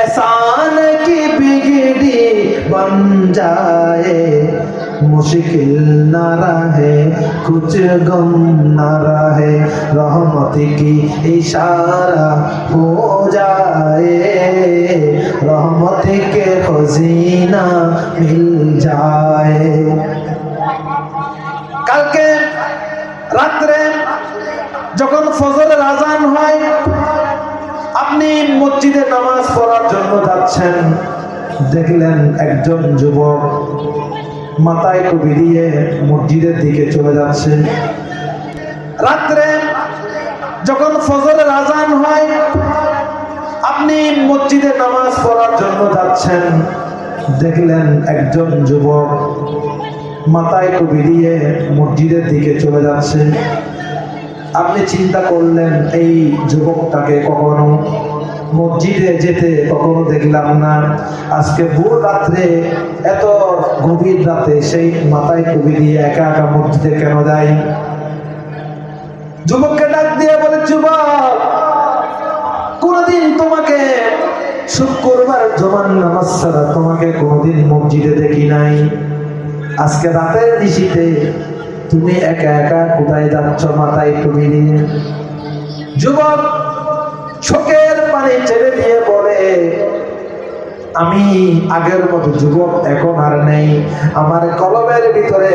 एहसान की बिगड़ी बन जाए मुश्किल न रहे कुछ गम न रहे रहमत की इशारा हो जाए रहमत के खजीना मिल जाए কালকে রাত্রে যখন ফজরের আজান হয় আপনি মসজিদে নামাজ পড়ার জন্য যাচ্ছেন, দেখলেন একজন যুবক মাথায় টুপি দিয়ে মসজিদের দিকে চলে যাচ্ছে। রাত্রে যখন ফজরের আজান হয়, আপনি মসজিদে নামাজ পড়ার জন্য যাচ্ছেন, দেখলেন একজন যুবক মাথায় টুপি দিয়ে মসজিদের দিকে চলে যাচ্ছে। আপনি চিন্তা করলেন, এই যুবকটাকে কখনো মসজিদে যেতে কখনো দেখলাম না। আজকে ভোর রাত্রে এত গভীর রাতে সেই মাথায় কবি দিয়ে একা একা মসজিদে কেন যায় যুবককে ডাক দিয়ে বলে, যুবক, কোনদিন তোমাকে শুক্রবার জমান নামাজ তোমাকে কোনদিন মসজিদে দেখি নাই। আজকে রাতের নিশিতে তুমি একা একা কোথায় যাচ্ছ মাথায় তুমি যুবক চোখের পানি ছেড়ে দিয়ে বলে, আমি আগের মতো যুবক এখন আর নেই। আমার কলমের ভিতরে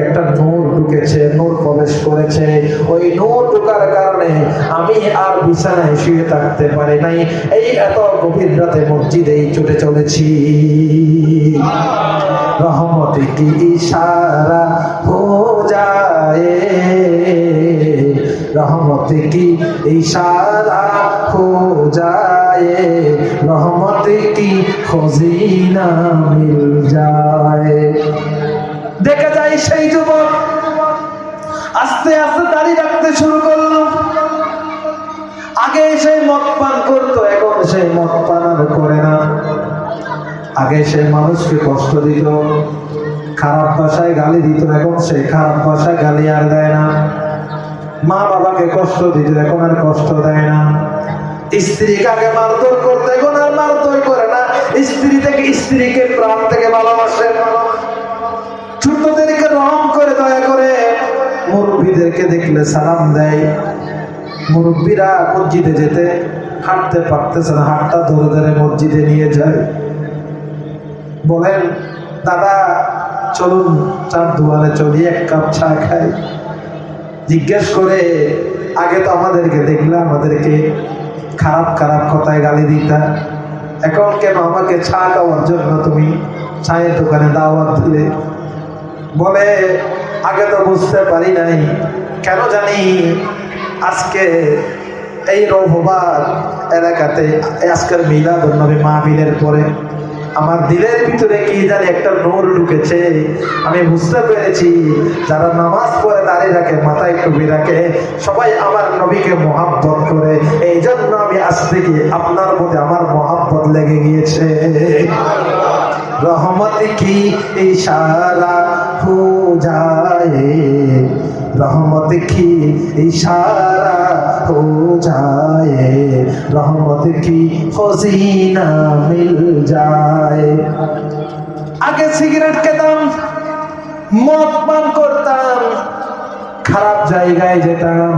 একটা নূর ঢুকেছে, নূর প্রবেশ করেছে। ওই নূর ঢুকার কারণে আমি আর বিছানায় শুয়ে থাকতে পারি নাই। এই এত গভীর রাতে মসজিদেই ছুটে চলেছি। রহমত ইশারা হো যায় রহমতে কি ইশারা খোঁজায়? রহমতে কি খোঁজিনা মিল যায়? দেখা যায় সেই যুবক। আস্তে আস্তে দাড়ি রাখতে শুরু করল। আগে সে মদ পান করতো, এখন সে মদ পান আর করে না। আগে সে মানুষকে কষ্ট দিত, খারাপ ভাষায় গালি দিত, এখন সে খারাপ ভাষায় গালি আর দেয় না। মা বাবাকে কষ্ট দিতে এখন আর কষ্ট দেয় না। স্ত্রীকে আগে মারধর করতে এখন আর মারধর করে না। স্ত্রী থেকে স্ত্রীকে প্রাণ থেকে ভালোবাসে। ছোটদেরকে রং করে, দয়া করে। মুরব্বীদেরকে দেখলে সালাম দেয়। মুরব্বীরা মসজিদে যেতে হাঁটতে পারতেছে না হাতটা ধরে ধরে মসজিদে নিয়ে যায়। বলেন, দাদা, চলুন চার দোয়ালে চলি, এক কাপ চা খাই। জিজ্ঞেস করে, আগে তো আমাদেরকে দেখলে আমাদেরকে খারাপ খারাপ কথায় গালি দিতা। এখন কেন আমাকে চা খাওয়ার জন্য তুমি চায়ের দোকানে দাওয়াত দিলে? বলে, আগে তো বুঝতে পারি নাই। কেন জানি আজকে এই রৌভবার এলাকাতে, আজকের মিলাদ নবী মাহফিলের পরে আমার দিলের ভিতরে কি জানি একটা নোর ঢুকেছে। আমি বুঝতে পেরেছি, যারা নামাজ পড়ে দাঁড়িয়ে রাখে, মাথায় টুপি রাখে, সবাই আমার নবীকে মহাব্বত করে। এই জন্য আমি আজ থেকে আপনার মধ্যে আমার মহাব্বত লেগে গিয়েছে। রহমত কি ইশারা হো যায়? রহমত কি ইশারা হো যায়? রহমত কি ফজিনা মিল যায়? আগে সিগারেট খেতাম, মদ পান করতাম, খারাপ জায়গায় যেতাম।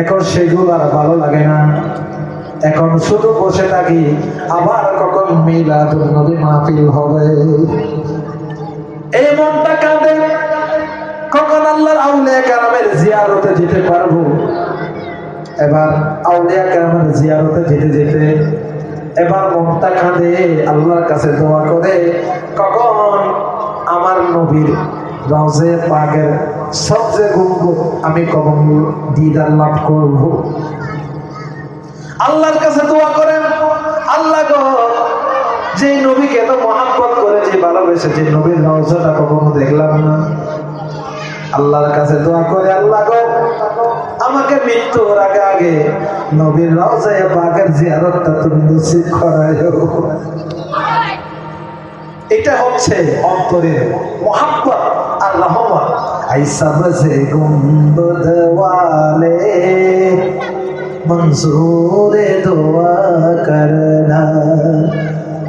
এখন সেগুলো আর ভালো লাগে না। এখন শুধু বসে থাকি, আবার কখন মিলাদ নদী মাহফিল হবে? এই মনটা কাঁদে। কখন আল্লাহর আউলিয়া কারামের জিয়ারতে যেতে পারব? এবার আউলিয়া কারামের জিয়ারতে যেতে যেতে এবার মনটা কাঁদে, আল্লাহর কাছে দোয়া করে। কখন আমার নবীর রওজে পাকের সবচেয়ে গুনগুন আমি কখন দিদার লাভ করব? আল্লাহর কাছে দোয়া করেন, আল্লাহ যে নবীকে এত মহাব্বত করে, যে ভালোবেসে, যে নবীর রওজাটা কখনো দেখলাম না। আল্লাহর কাছে দোয়া করে আল্লাহ গো আমাকে মৃত্যুর আগে আগে নবীর রওজায় পাকের জিয়ারতটা তুমি নসিব করায়ো এটা হচ্ছে অন্তরের মহাব্বত আর রহমত আইসা বসে গুম্বদ ওয়ালে मंसूर दुआ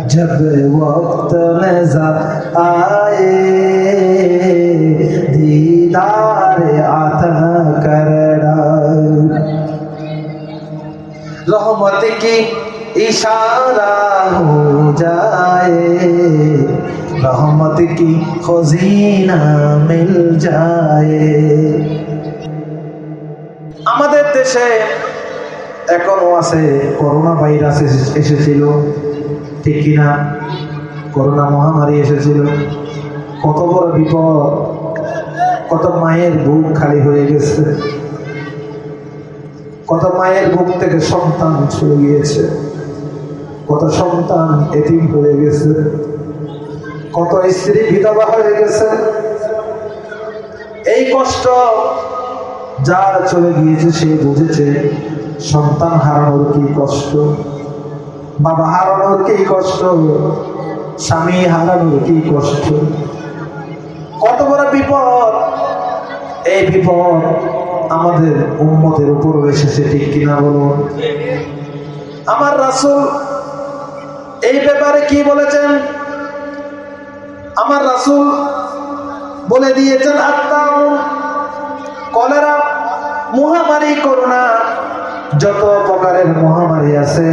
जब वक्त नजर आए दीदार دیدار عطا کرنا رحمت کی اشارہ ہو جائے رحمت کی خزینہ مل جائے আমাদের দেশে এখনও আছে করোনা ভাইরাস এসেছিল ঠিক কিনা করোনা মহামারী এসেছিল কত বড় বিপদ কত মায়ের বুক খালি হয়ে গেছে। কত মায়ের বুক থেকে সন্তান চলে গিয়েছে। কত সন্তান এতিম হয়ে গেছে। কত স্ত্রী বিধবা হয়ে গেছে। এই কষ্ট যার চলে গিয়েছে, সে বুঝেছে সন্তান হারানোর কি কষ্ট, বাবা হারানোর কি কষ্ট, স্বামী হারানোর কি কষ্ট। কত বড় বিপদ? এই বিপদ আমাদের উন্মতের উপর এসেছে, ঠিক কিনা বলুন? আমার রাসুল এই ব্যাপারে কি বলেছেন? আমার রাসুল বলে দিয়েছেন আত্মাও কলেরা, মহামারী করোনা, যত প্রকারের মহামারী আছে,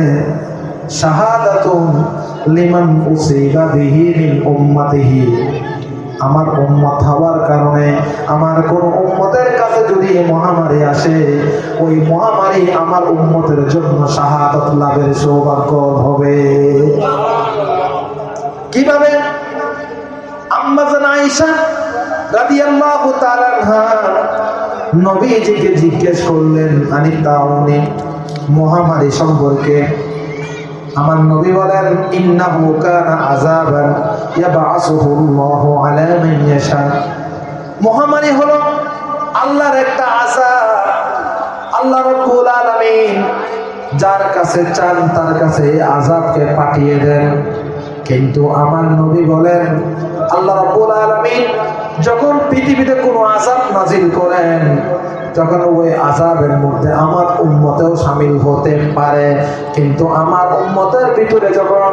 শাহাদাতুন লিমান উসিবা বিহি মিন উম্মাতিহি। আমার উম্মত হওয়ার কারণে আমার কোন উম্মতের কাছে যদি এই মহামারী আসে, ওই মহামারী আমার উম্মতের জন্য শাহাদাত লাভের সৌভাগ্য হবে। কীভাবে? আম্মাজান আয়েশা রাদিয়াল্লাহু তাআলা নবীজিকে জিজ্ঞেস করলেন, আনি তাউনি মহামারী সম্পর্কে? আমার নবী বলেন, ইন্নাহু কানা আযাবান মহামারী হলো আল্লাহর একটা আযাব, আল্লাহ রাব্বুল আলামিন যার কাছে চান তার কাছে এই আযাবকে পাঠিয়ে দেন। কিন্তু আমার নবী বলেন, আল্লাহ রাব্বুল আলামিন যখন পৃথিবীতে কোনো আযাব নাজিল করেন তখন ওই আযাবের মধ্যে আমার উন্মতেও সামিল হতে পারে। কিন্তু আমার উন্মতের ভিতরে যখন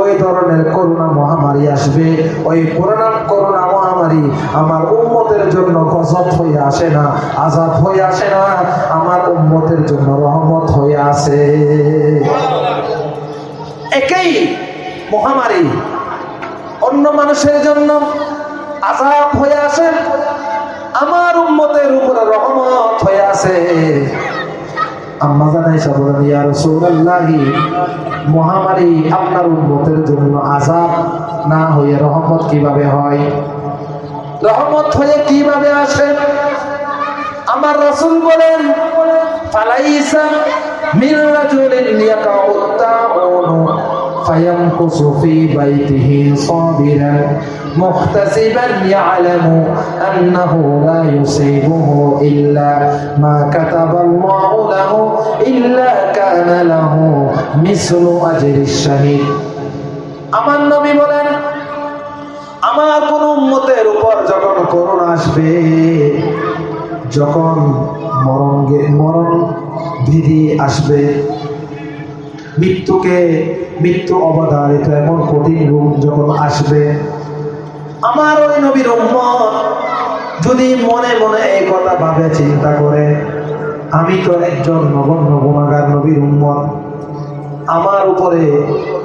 ওই ধরনের করোনা মহামারী আসবে, ওই করোনা করোনা মহামারী আমার উন্মতের জন্য গজব হয়ে আসে না আজাদ হয়ে আসে না, আমার উন্মতের জন্য রহমত হয়ে আসে। একেই মহামারী। অন্য মানুষের জন্য আজাব হয়ে আসে আমার উম্মতের উপরে রহমত হয়ে আছে। আম্মা জানাই বলেন ইয়া রাসূলুল্লাহি, মহামারী আপনার উম্মতের জন্য আযাব না হয়ে রহমত কীভাবে হয়? রহমত হয়ে কীভাবে আসে? আমার রাসূল বলেন, ফালাইসা মিন রাজুলিন فيمكث في بيته صابرا محتسبا يعلم أنه لا يصيبه إلا ما كتب الله له إلا كان له مثل أجر الشهيد আমার নবী বলেন আমার কোন উম্মতের উপর যখন করোনা আসবে যখন মরণ গে- মরণ বিধি আসবে মৃত্যুকে মৃত্যু অবধারিত এমন কঠিন রূপ যখন আসবে। আমার ওই নবীর যদি মনে মনে এই কথা ভাবে, চিন্তা করে, আমি তো একজন নগণ্য গুণাগার নবীর উম্মত। আমার উপরে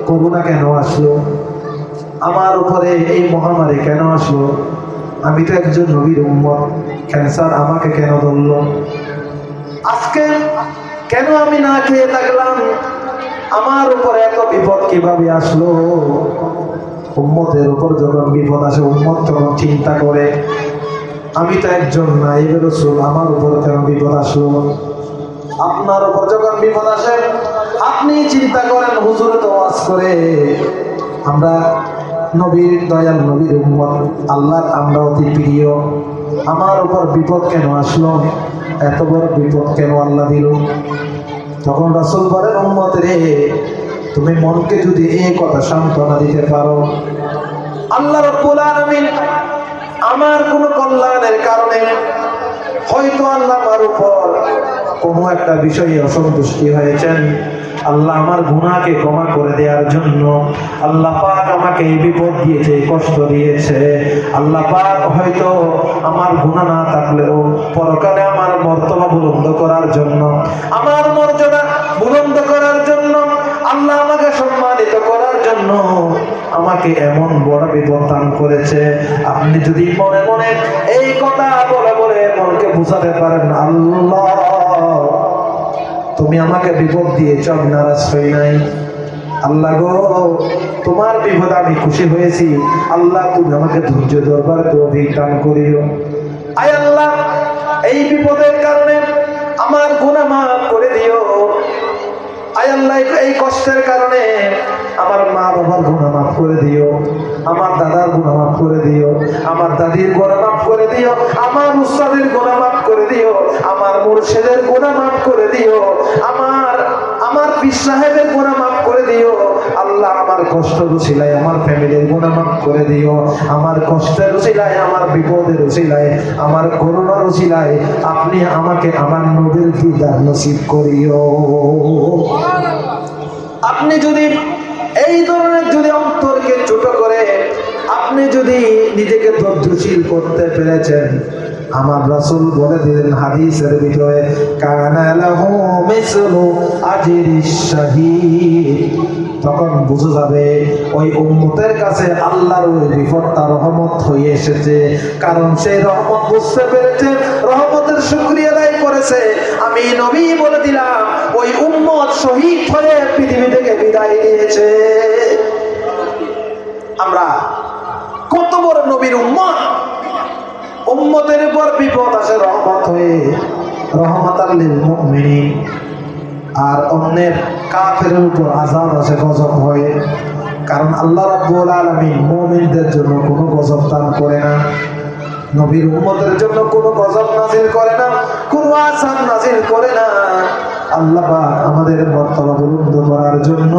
করুণা কেন আসলো? আমার উপরে এই মহামারী কেন আসলো? আমি তো একজন নবীর উম্মত, ক্যান্সার আমাকে কেন ধরলো? আজকে কেন আমি না খেয়ে থাকলাম? আমার উপরে এত বিপদ কীভাবে আসলো? উম্মতের উপর যখন বিপদ আসে, উম্মত তখন চিন্তা করে, আমি তো একজন না এই রসুল, আমার উপর কেন বিপদ আসলো? আপনার উপর যখন বিপদ আসে, আপনি চিন্তা করেন, হুজুরে তো ওয়াজ করে, আমরা নবীর দয়াল, নবীর উম্মত, আল্লাহর আমরা অতি প্রিয়, আমার উপর বিপদ কেন আসলো? এত বড় বিপদ কেন আল্লাহ দিল? তখন রাসুল বলেন উম্মত রে তুমি মনকে যদি এই কথা সান্ত্বনা দিতে পারো, আল্লাহ আমার কোনো কল্যাণের কারণে হয়তো আল্লাহ আমার উপর কোনো একটা বিষয়ে অসন্তুষ্টি হয়েছেন। আল্লাহ আমার গুণাকে ক্ষমা করে দেওয়ার জন্য আল্লাহ পাক আমাকে এই বিপদ দিয়েছে কষ্ট দিয়েছে। আল্লাহ পাক হয়তো আমার গুণা না থাকলেও পরকালে আমার মর্তবা বুলন্দ করার জন্য, আমার মর্যাদা বুলন্দ করার জন্য, আল্লাহ আমাকে সম্মানিত করার জন্য আমাকে এমন বড় বিপদ দান করেছে। আপনি যদি মনে মনে এই কথা বলে বলে মনকে বুঝাতে পারেন, আল্লাহ তুমি আমাকে বিপদ দিয়েছ, আমি নারাজ হই নাই। আল্লাহ গো, তোমার বিপদ আমি খুশি হয়েছি। আল্লাহ, তুমি আমাকে ধৈর্য দরবার দান করিও। আয় আল্লাহ, এই বিপদের কারণে আমার গুনাহ আল্লাহ এই কষ্টের কারণে আমার মা বাবার গুণা মাফ করে দিও, আমার দাদার গুণা মাফ করে দিও, আমার দাদির গুণা মাফ করে দিও, আমার উস্তাদের গুণা মাফ করে দিও, আমার মুর্শেদের গুণা মাফ করে দিও, আমার আমার পীর সাহেবের গুণা মাফ করে দিও। আমার কষ্ট রুচিলায় আমার ফ্যামিলির গুণা মাফ করে দিও। আমার কষ্টের রুচিলায় আমার বিপদের রুচিলায় আমার করোনা রুচিলায় আপনি আমাকে আমার নবীর দিদার নসিব করিও। আপনি যদি এই ধরনের যদি অন্তরকে ছোট করে, আপনি যদি নিজেকে ধৈর্যশীল করতে পেরেছেন আমার রাসূল বলে দিলেন হাদিসের ভিতরে, কানা লাহু মিসলু আজরিশ শাহীদ। তখন বুঝে যাবে, ওই উম্মতের কাছে আল্লাহর ওই বিপদটা রহমত হয়ে এসেছে। কারণ সেই রহমত বুঝতে পেরেছে, রহমতের শুকরিয়া আদায় করেছে। আমি নবী বলে দিলাম, ওই উম্মত শহীদ হয়ে পৃথিবী থেকে বিদায় নিয়েছে। আমরা কত বড় নবীর উম্মত! উম্মতের উপর বিপদ আসে রহমত হয়ে। রহমত আল্লিল মুমিনিন। আর অন্যের কাফের উপর আজাব আসে গজব হয়ে। কারণ আল্লাহ রাব্বুল আলামিন মুমিনদের জন্য কোনো গজব দান করে না। নবীর উম্মতের জন্য কোনো গজব নাজিল করে না, কোনো আসান নাজিল করে না। আল্লাহ আমাদের মর্তবা বুলন্দ করার জন্য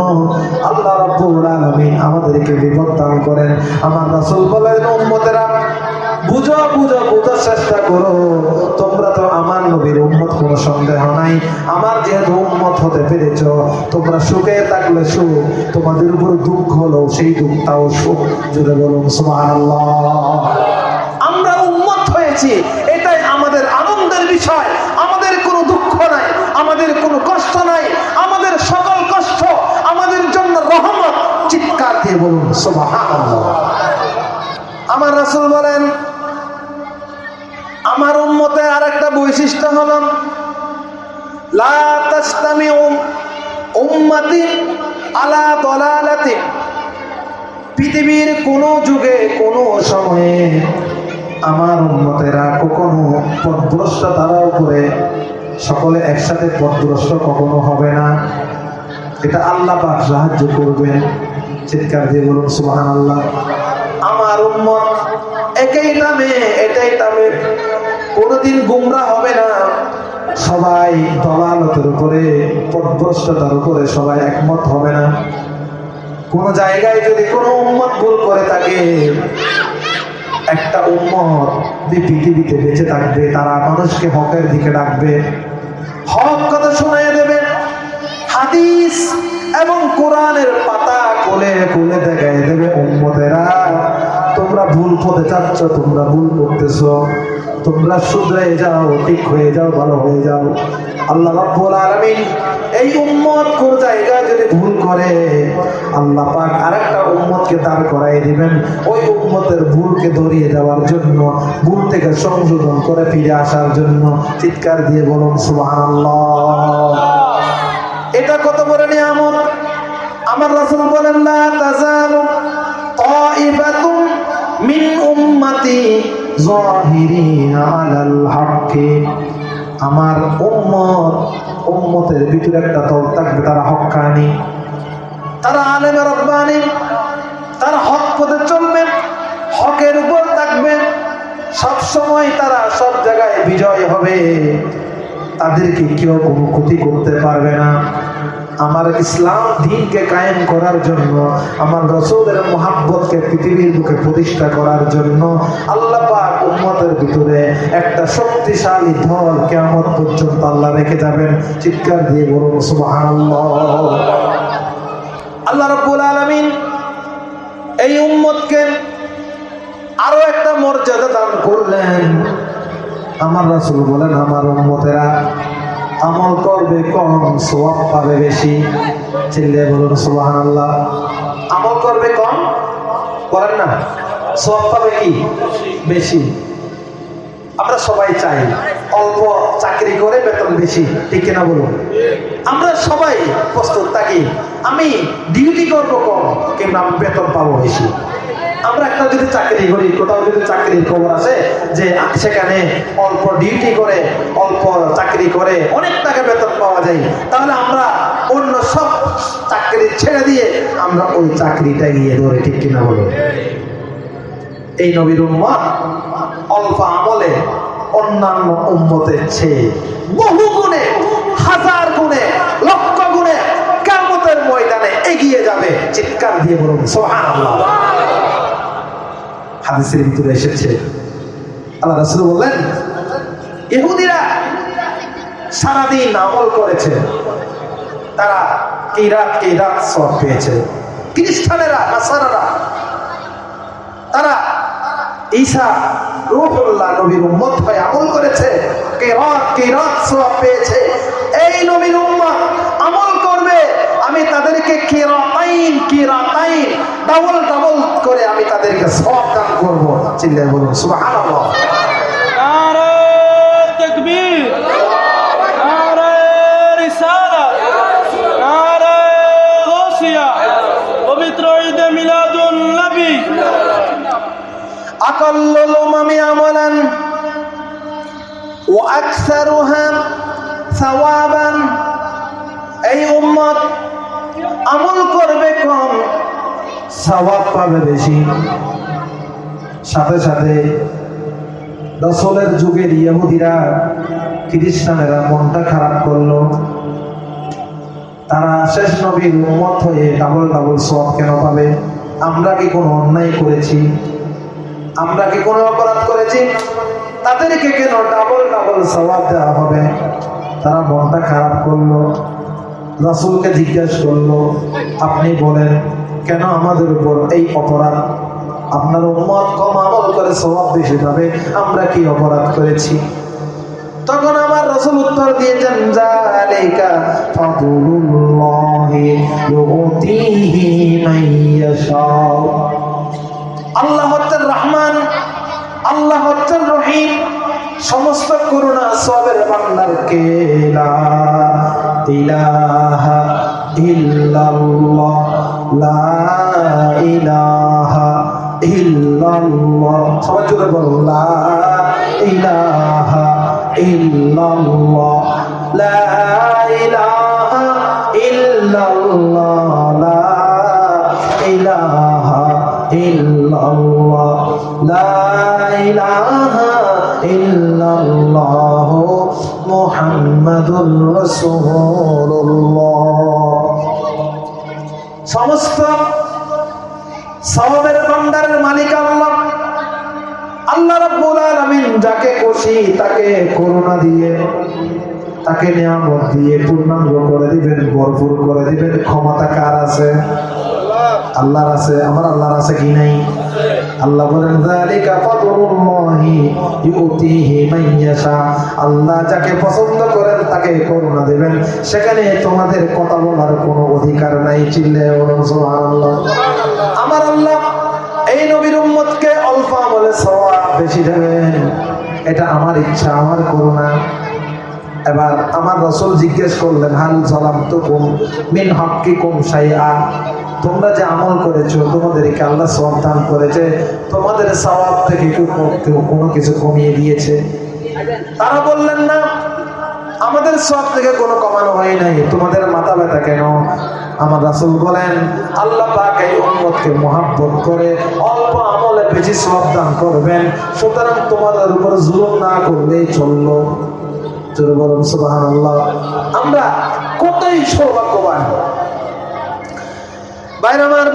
আল্লাহ রাব্বুল আলামিন আমাদেরকে বিপদ দান করেন। আমার রাসূল বলেন, উম্মতেরা বুঝো বুঝো বুঝার চেষ্টা করো। তোমরা তো আমার নবীর উম্মত, কোনো সন্দেহ নাই। আমার যেহেতু উম্মত হতে পেরেছ, তোমরা সুখে থাকলে সুখ, তোমাদের উপর দুঃখ হলো সেই দুঃখটাও সুখ। জুড়ে বলুন আমরা উন্মত হয়েছি, এটাই আমাদের আনন্দের বিষয়। আমাদের কোনো দুঃখ নাই, আমাদের কোনো কষ্ট নাই, আমাদের সকল কষ্ট আমাদের জন্য রহমত। চিৎকার দিয়ে বলুন, সুবহানাল্লাহ। আমার রাসূল বলেন আমার উম্মতের আরেকটা বৈশিষ্ট্য হলো, লা তাসতামিউ উম্মতি আলা দলালাতি পৃথিবীর কোনো যুগে, কোনো সময়ে আমার উন্মতেরা কখনো পথভ্রষ্ট তারা উপরে সকলে একসাথে পথভ্রষ্ট কখনো হবে না। এটা আল্লাহ পাক সাহায্য করবেন। চিৎকার দিয়ে বলুন সুবাহান আল্লাহ আমার উন্মত একই নামে, এটাই নামে। কোনোদিন গুমরা হবে না। সবাই দলালতের উপরে, পথভ্রষ্টতার উপরে সবাই একমত হবে না। কোন জায়গায় যদি কোনো উম্মত ভুল করে থাকে, একটা উম্মত যে পৃথিবীতে বেঁচে থাকবে, তারা মানুষকে হকের দিকে ডাকবে। হক কথা শোনায় দেবে। হাদিস এবং কোরআনের পাতা কোলে কোলে দেখায় দেবে উম্মতেরা, তোমরা ভুল পথে যাচ্ছ, তোমরা ভুল করতেছো। তোমরা শুধরে যাও, ঠিক হয়ে যাও, ভালো হয়ে যাও। আল্লাহ রাব্বুল এই উম্মত কোন জায়গায় যদি ভুল করে, আল্লাহ পাক আরেকটা উম্মতকে দাঁড় করাই দিবেন। ওই উম্মতের ভুলকে ধরিয়ে দেওয়ার জন্য, ভুল থেকে সংশোধন করে ফিরে আসার জন্য চিৎকার দিয়ে বলুন, সুবহানাল্লাহ। এটা কত বড় নিয়ামত? আমার রাসূল বলেন, লা তাজালু তাইফাতুম মিন উম্মতি হাক্কি আমার উম্মত, উম্মতের ভিতরে একটা দল থাকবে, তারা হক্কানি তারা আলেমে রব্বানি। তারা হক পথে চলবে, হকের উপর থাকবে। সব সময় তারা সব জায়গায় বিজয় হবে। তাদেরকে কেউ কোনো ক্ষতি করতে পারবে না। আমার ইসলাম দিনকে কায়েম করার জন্য, আমার রসুলের মোহাব্বতকে পৃথিবীর বুকে প্রতিষ্ঠা করার জন্য আল্লাহ পাক উম্মতের ভিতরে একটা শক্তিশালী দল কেমন পর্যন্ত আল্লাহ রেখে যাবেন। চিৎকার দিয়ে বলুন, সুবহানাল্লাহ। আল্লাহ রাব্বুল আলামিন এই উম্মতকে আরও একটা মর্যাদা দান করলেন। আমার রাসূল বলেন, আমার উম্মতেরা আমল করবে কম সওয়াব পাবে বেশি। চিল্লে বলুন, সুবহানাল্লাহ। আমল করবে কম? করেন না। সওয়াব পাবে কি? বেশি। আমরা সবাই চাই অল্প চাকরি করে বেতন বেশি, ঠিক কিনা বলুন? আমরা সবাই প্রস্তুত থাকি, আমি ডিউটি করব কম কিন্তু আমি বেতন পাবো বেশি। আমরা একটা যদি চাকরি করি, কোথাও যদি চাকরির খবর আছে যে সেখানে অল্প ডিউটি করে, অল্প চাকরি করে, অনেক টাকা বেতন পাওয়া যায়, তাহলে আমরা অন্য সব চাকরি ছেড়ে দিয়ে আমরা ওই চাকরিটা গিয়ে ধরে, ঠিক কিনা বলুন এই নবীর উম্মত অল্প আমলে অন্যান্য উম্মতের চেয়ে বহু গুণে, হাজার গুণে, লক্ষ গুণে কামতের ময়দানে এগিয়ে যাবে, চিৎকার দিয়ে বলুন সোহান হাদিসের ভিতরে এসেছে। আল্লাহ রাসুল বললেন, ইহুদিরা সারাদিন আমল করেছে। তারা কিরাত কিরাত সব পেয়েছে। খ্রিস্টানেরা, নাসারারা, তারা ঈশা রূহুল্লাহ নবীর উম্মত হয়ে আমল করেছে। কেরাত কেরাত সওয়াব পেয়েছে। এই নবীর উম্মত আমি তাদেরকে কিরাতাইন কিরাতাইন ডাবল ডাবল করে আমি তাদেরকে সওয়াব দান করব চিল্লায় বলুন সুবহানাল্লাহ নারে তকবীর নারে রিসালা নারে গৌসিয়া পবিত্র ঈদে মিলাদুন নবী أقل الأمم عملا وأكثرها ثوابا এই উম্মত আমল করবে কম সওয়াব পাবে বেশি। সাথে সাথে রসলের যুগের ইহুদিরা, খ্রিস্টানেরা মনটা খারাপ করল। তারা শেষ নবীর উম্মত হয়ে ডাবল ডাবল সব কেন পাবে? আমরা কি কোনো অন্যায় করেছি? আমরা কি কোনো অপরাধ করেছি? তাদেরকে কেন ডাবল ডাবল সবাব দেওয়া হবে? তারা মনটা খারাপ করল। রাসূলকে জিজ্ঞাসা করল, আপনি বলেন, কেন আমাদের উপর এই অপরাধ? আপনার উম্মত কম আমল করে স্বভাব বেশি পাবে আমরা কি অপরাধ করেছি? তখন আমার রসুল উত্তর দিয়েছেন আল্লাহ রহমান, আল্লাহ হচ্ছেন রহিম, সমস্ত করুণা সবের ভান্ডার কে লা ইলাহা ইল্লাল্লাহ, লা ইলাহা ইল্লাল্লাহ। সবাই জোরে বলো, লা ইলাহা ইল্লাল্লাহ, লা ইলাহা ইল্লাল্লাহ, লা ইলাহা ইল্লাল্লাহ, লা মুহাম্মাদুর রাসূলুল্লাহ। সমস্ত সওয়াবের ভান্ডারের মালিক আল্লাহ। আল্লাহ রাব্বুল আলামিন যাকে খুশি তাকে করুণা দিয়ে, তাকে নিয়ামত দিয়ে পূর্ণাঙ্গ করে দিবেন, ভরপুর করে দিবেন। ক্ষমতা কার আছে? আল্লাহর আছে। আমার আল্লাহর আছে কি নাই? আল্লাহ বলেন, যালিকা ফাদলুল্লাহি ইউতিহি মান আল্লাহ যাকে পছন্দ করেন, তাকে করুণা দেবেন। সেখানে তোমাদের কথা বলার কোনো অধিকার নাই চিল্লে বলুন, সুবহানাল্লাহ। আমার আল্লাহ এই নবীর উম্মতকে অল্প আমলে সওয়াব বেশি দেবেন। এটা আমার ইচ্ছা, আমার করুণা। এবার আমার রসুল জিজ্ঞেস করলেন, হাল সালাম তো কুম মিন হকি কুম সাইয়া তোমরা যে আমল করেছ, তোমাদেরকে আল্লাহ সওয়াব দান করেছে। তোমাদের সওয়াব থেকে কেউ কোনো কিছু কমিয়ে দিয়েছে। তারা বললেন, না, আমাদের সব থেকে কোনো কমানো হয় নাই। তোমাদের মাথা ব্যথা কেন? আমার রাসূল বলেন, আল্লাহ পাক এই মহাব্বত করে অল্প আমলে বেশি সওয়াব দান করবেন। সুতরাং তোমাদের উপর জুলুম না করলেই চলল। আমরা কতই আমার আমার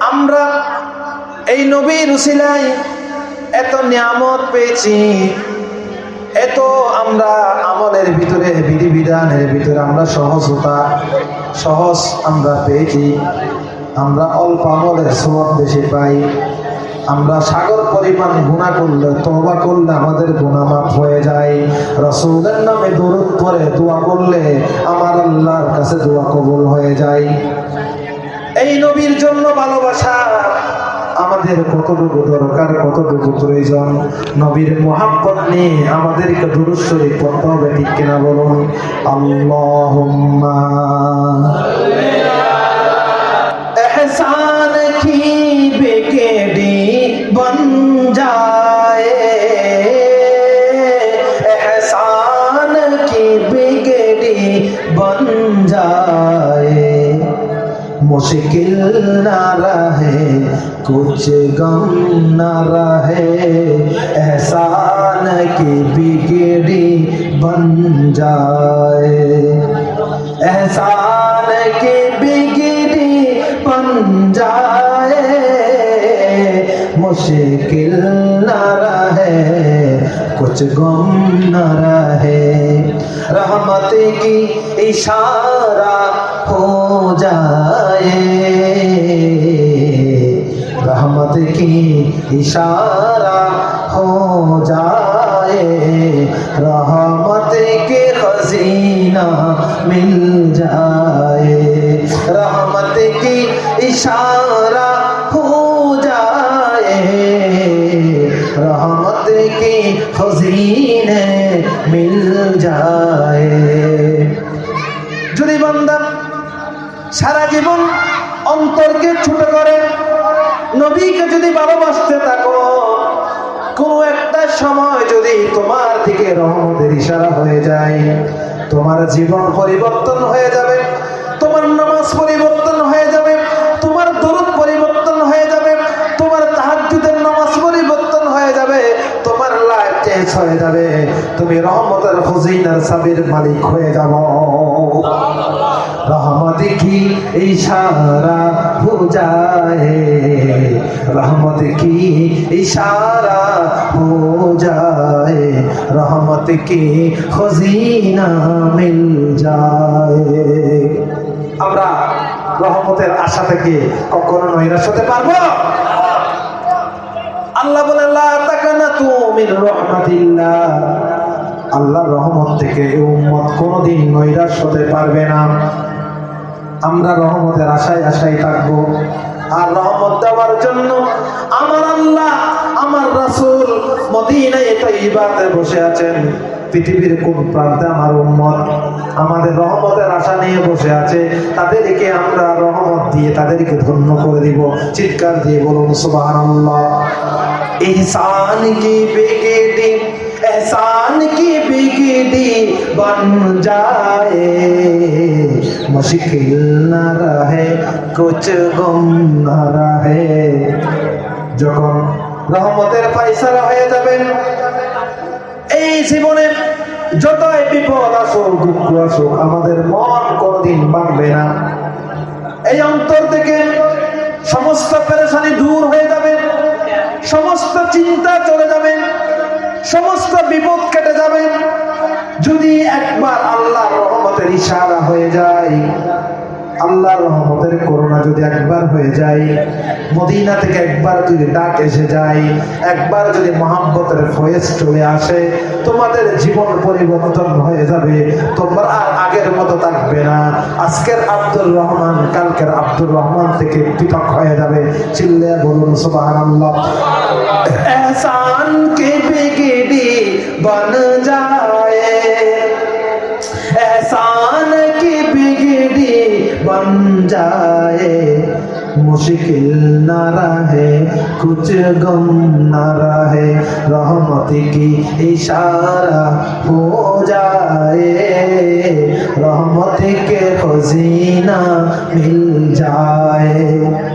আমরা এই এত নিয়ামত পেয়েছি, এত আমরা আমলের ভিতরে, বিধিবিধানের ভিতরে আমরা সহজতা, সহজ আমরা পেয়েছি, আমরা অল্প আমলের সব বেশি পাই। আমরা সাগর পরিমাণ গুণা করলে তবা করলে আমাদের গুণা মাফ হয়ে যায়। রসুলের নামে দরুদ পরে দোয়া করলে আমার আল্লাহর কাছে দোয়া কবুল হয়ে যায়। এই নবীর জন্য ভালোবাসা আমাদের কতটুকু দরকার, কতটুকু প্রয়োজন? নবীর মোহাম্মত নিয়ে আমাদেরকে দুরুশ্বরী পড়তে হবে, ঠিক কিনা বলুন? আল্লাহুম্মা। बन जाए मुश्किल ना रहे कुछ गम ना रहे एहसान की बिगड़ी बन जाए एहसान की बिगड़ी बन जाए मुश्किल न रहे कुछ गम न रहे रहमत की इशारा हो जाए रहमत की इशारा हो जाए रहमत के खजीना मिल जाए रहमत की इशारा हो जाए रहमत की खजीने যদি ভালোবাসতে থাকো, কোন একটা সময় যদি তোমার দিকে রহমতের ইশারা হয়ে যায়, তোমার জীবন পরিবর্তন হয়ে যাবে, তোমার নামাজ পরিবর্তন হয়ে যাবে, তোমার দরুদ পরিবর্তন হয়ে যাবে, তোমার তাহাজ্জুদের নামাজ পরিবর্তন হয়ে যাবে, তোমার লাইফ চেঞ্জ হয়ে যাবে, তুমি রহমতের ফজিনার সাবির মালিক হয়ে যাব। রহমত কি ইশারা বোঝায় রহমত কি সারা বোঝায় রহমত কি খজিনা মিল যায়? আমরা রহমতের আশা থেকে কখনো নৈরাশ হতে পারব? আল্লাহ বলে আল্লাহ রহমত থেকে উম্মত কোনোদিন নৈরাশ হতে পারবে না। আমরা রহমতের আশায় আশায় থাকব। আর রহমত দেওয়ার জন্য আমার আল্লাহ, আমার রাসুল মদিনায় বসে আছেন। পৃথিবীর কোন প্রান্তে আমার উন্মত আমাদের রহমতের আশা নিয়ে বসে আছে। তাদেরকে আমরা রহমত দিয়ে তাদেরকে ধন্য করে দিব। চিৎকার দিয়ে বলুন সুবাহ ইহসান কি বিগিডি, বন যায়। मुश्किल न रहे कुछ गम न रहे যখন রহমতের ফাইসালা হয়ে যাবেন এই জীবনে যতই বিপদ আসুক দুঃখ আসুক আমাদের মন কোনোদিন ভাঙবে না এই অন্তর থেকে সমস্ত পেরেশানি দূর হয়ে যাবে সমস্ত চিন্তা চলে যাবে সমস্ত বিপদ কেটে যাবে যদি একবার আল্লাহর রহমতের ইশারা হয়ে যায়। আল্লাহর রহমতের করোনা যদি একবার হয়ে যায়, মদিনা থেকে একবার যদি ডাক এসে যায়, একবার যদি মহাব্বতের ফয়েজ চলে আসে, তোমাদের জীবন পরিবর্তন হয়ে যাবে। তোমরা আর আগের মতো থাকবে না। আজকের আব্দুর রহমান, কালকের আব্দুর রহমান থেকে পৃথক হয়ে যাবে। চিল্লে বলুন সুবাহ আল্লাহ এহসান কে বিগিডি বন যা बन जाए मुश्किल न रहे कुछ गम न रहे रहमत की इशारा हो जाए रहमत के खजीना मिल जाए